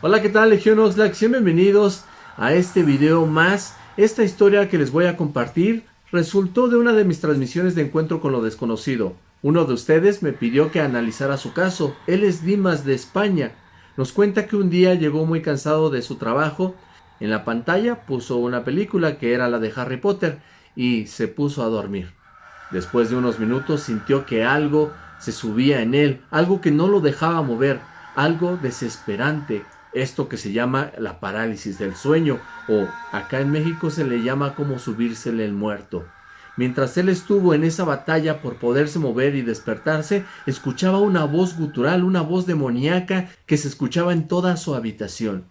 Hola, ¿qué tal Legión Oxlack? Bienvenidos a este video más. Esta historia que les voy a compartir resultó de una de mis transmisiones de encuentro con lo desconocido. Uno de ustedes me pidió que analizara su caso. Él es Dimas de España. Nos cuenta que un día llegó muy cansado de su trabajo. En la pantalla puso una película que era la de Harry Potter y se puso a dormir. Después de unos minutos sintió que algo se subía en él, algo que no lo dejaba mover, algo desesperante, esto que se llama la parálisis del sueño o acá en México se le llama como subírsele el muerto. Mientras él estuvo en esa batalla por poderse mover y despertarse, escuchaba una voz gutural, una voz demoníaca que se escuchaba en toda su habitación.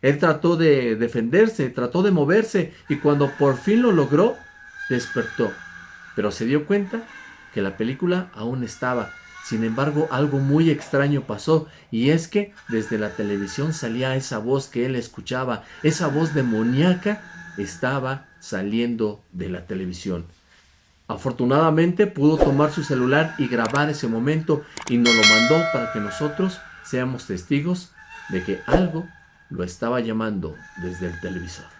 Él trató de defenderse, trató de moverse y cuando por fin lo logró, despertó. Pero se dio cuenta que la película aún estaba sin embargo, algo muy extraño pasó y es que desde la televisión salía esa voz que él escuchaba, esa voz demoníaca estaba saliendo de la televisión. Afortunadamente pudo tomar su celular y grabar ese momento y nos lo mandó para que nosotros seamos testigos de que algo lo estaba llamando desde el televisor.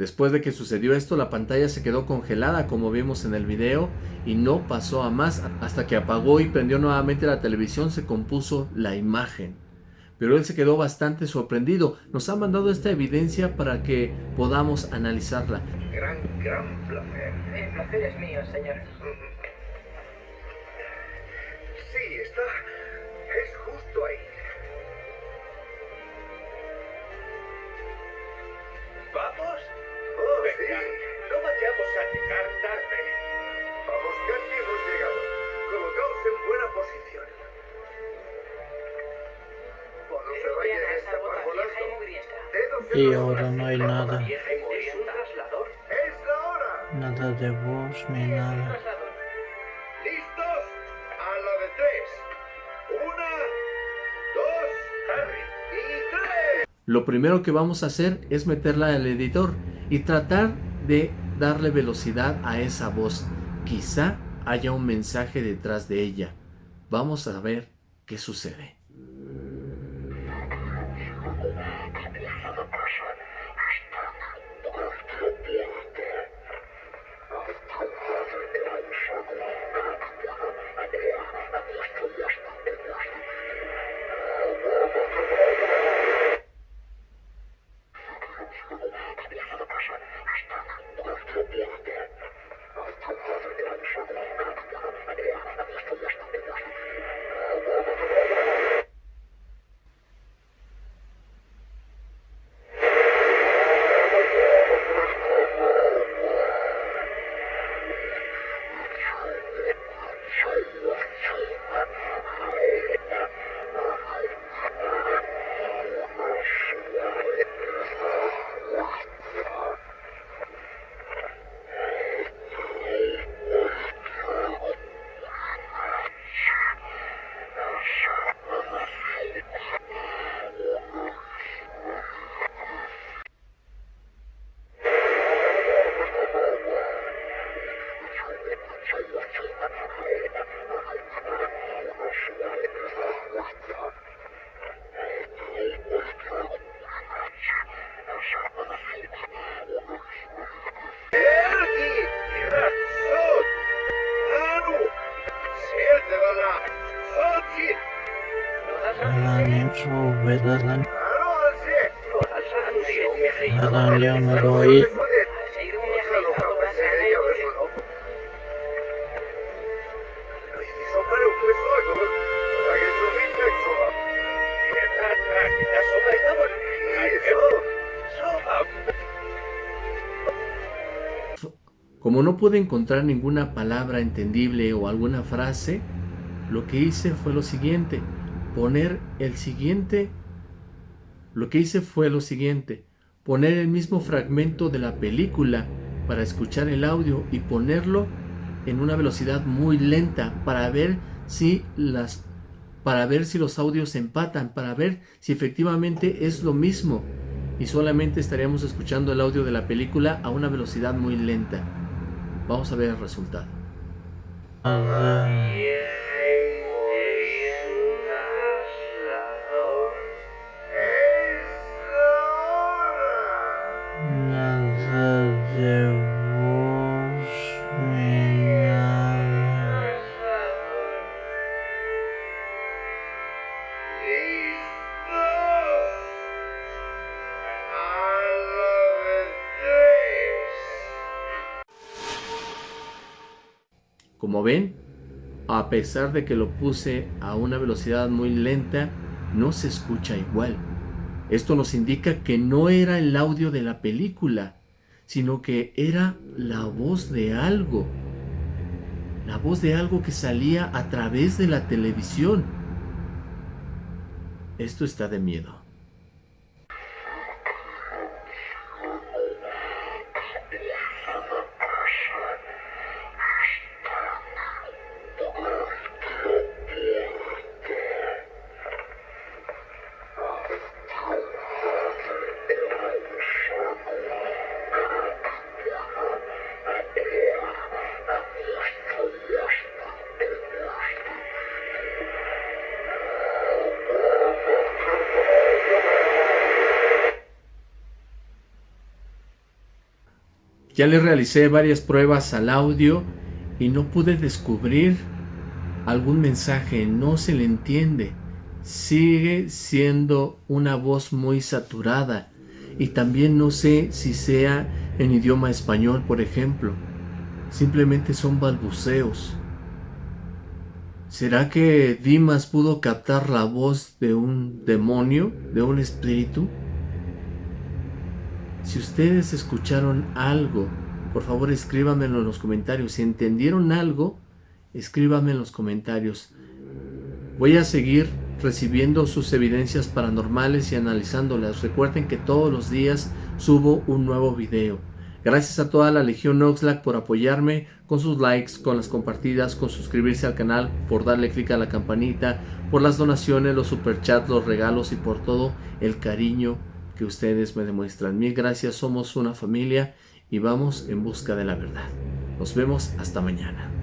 Después de que sucedió esto, la pantalla se quedó congelada como vimos en el video y no pasó a más. Hasta que apagó y prendió nuevamente la televisión se compuso la imagen. Pero él se quedó bastante sorprendido. Nos ha mandado esta evidencia para que podamos analizarla. Gran, gran placer. El placer es mío, señor. Sí, está... es justo ahí. ¿Vamos? Oh, Venga, no vayamos a llegar tarde. Vamos, casi hemos llegado. Colocaos en buena posición. Cuando se vaya a escapar volando, dedos en Y ahora no hay nada. Nada de voz ni nada. ¿Listos? Tres. Una, dos, Harry, y tres. Lo primero que vamos a hacer es meterla al editor y tratar de darle velocidad a esa voz. Quizá haya un mensaje detrás de ella. Vamos a ver qué sucede. Como no pude encontrar ninguna palabra entendible o alguna frase, lo que hice fue lo siguiente poner el siguiente, lo que hice fue lo siguiente, poner el mismo fragmento de la película para escuchar el audio y ponerlo en una velocidad muy lenta para ver si las para ver si los audios empatan, para ver si efectivamente es lo mismo y solamente estaríamos escuchando el audio de la película a una velocidad muy lenta. Vamos a ver el resultado. Como ven, a pesar de que lo puse a una velocidad muy lenta, no se escucha igual. Esto nos indica que no era el audio de la película, sino que era la voz de algo. La voz de algo que salía a través de la televisión. Esto está de miedo. Ya le realicé varias pruebas al audio y no pude descubrir algún mensaje, no se le entiende. Sigue siendo una voz muy saturada y también no sé si sea en idioma español, por ejemplo. Simplemente son balbuceos. ¿Será que Dimas pudo captar la voz de un demonio, de un espíritu? Si ustedes escucharon algo, por favor escríbanmelo en los comentarios. Si entendieron algo, escríbanme en los comentarios. Voy a seguir recibiendo sus evidencias paranormales y analizándolas. Recuerden que todos los días subo un nuevo video. Gracias a toda la Legión Oxlack por apoyarme con sus likes, con las compartidas, con suscribirse al canal, por darle clic a la campanita, por las donaciones, los superchats, los regalos y por todo el cariño que ustedes me demuestran. Mil gracias, somos una familia y vamos en busca de la verdad. Nos vemos hasta mañana.